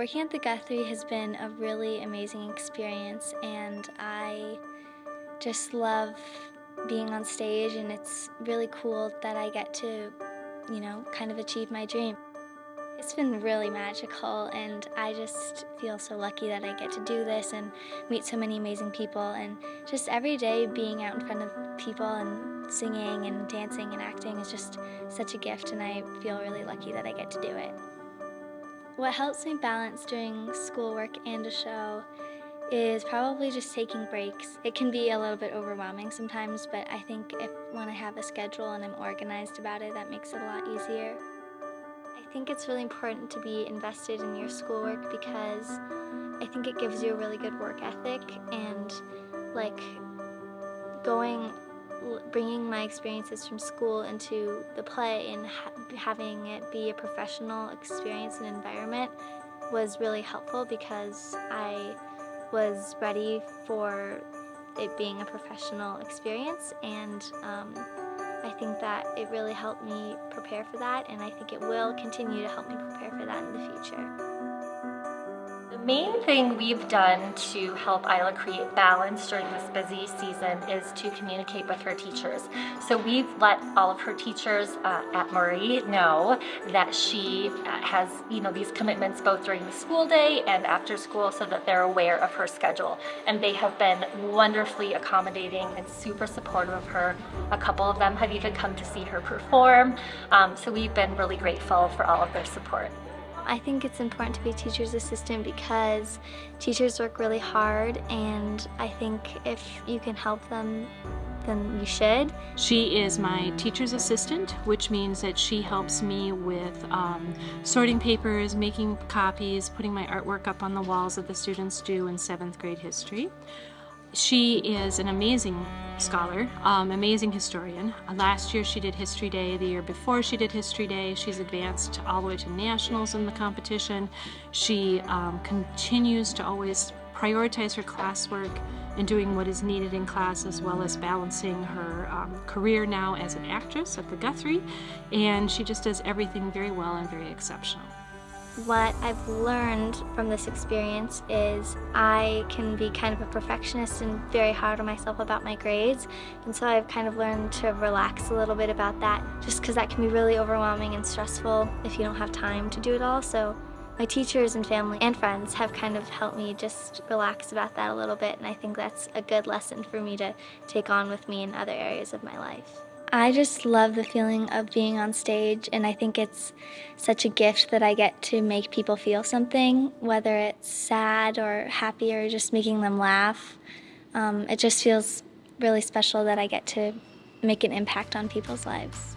Working at the Guthrie has been a really amazing experience and I just love being on stage and it's really cool that I get to, you know, kind of achieve my dream. It's been really magical and I just feel so lucky that I get to do this and meet so many amazing people and just every day being out in front of people and singing and dancing and acting is just such a gift and I feel really lucky that I get to do it. What helps me balance doing schoolwork and a show is probably just taking breaks. It can be a little bit overwhelming sometimes, but I think if when I have a schedule and I'm organized about it, that makes it a lot easier. I think it's really important to be invested in your schoolwork because I think it gives you a really good work ethic and like going bringing my experiences from school into the play and ha having it be a professional experience and environment was really helpful because I was ready for it being a professional experience and um, I think that it really helped me prepare for that and I think it will continue to help me prepare for that in the future main thing we've done to help Isla create balance during this busy season is to communicate with her teachers. So we've let all of her teachers uh, at Murray know that she uh, has, you know, these commitments both during the school day and after school so that they're aware of her schedule. And they have been wonderfully accommodating and super supportive of her. A couple of them have even come to see her perform. Um, so we've been really grateful for all of their support. I think it's important to be a teacher's assistant because teachers work really hard and I think if you can help them then you should. She is my teacher's assistant, which means that she helps me with um, sorting papers, making copies, putting my artwork up on the walls that the students do in seventh grade history. She is an amazing scholar, um, amazing historian. Uh, last year she did History Day. The year before she did History Day. She's advanced all the way to nationals in the competition. She um, continues to always prioritize her classwork and doing what is needed in class as well as balancing her um, career now as an actress at the Guthrie. And she just does everything very well and very exceptional. What I've learned from this experience is I can be kind of a perfectionist and very hard on myself about my grades. And so I've kind of learned to relax a little bit about that just because that can be really overwhelming and stressful if you don't have time to do it all. So my teachers and family and friends have kind of helped me just relax about that a little bit. And I think that's a good lesson for me to take on with me in other areas of my life. I just love the feeling of being on stage and I think it's such a gift that I get to make people feel something, whether it's sad or happy or just making them laugh. Um, it just feels really special that I get to make an impact on people's lives.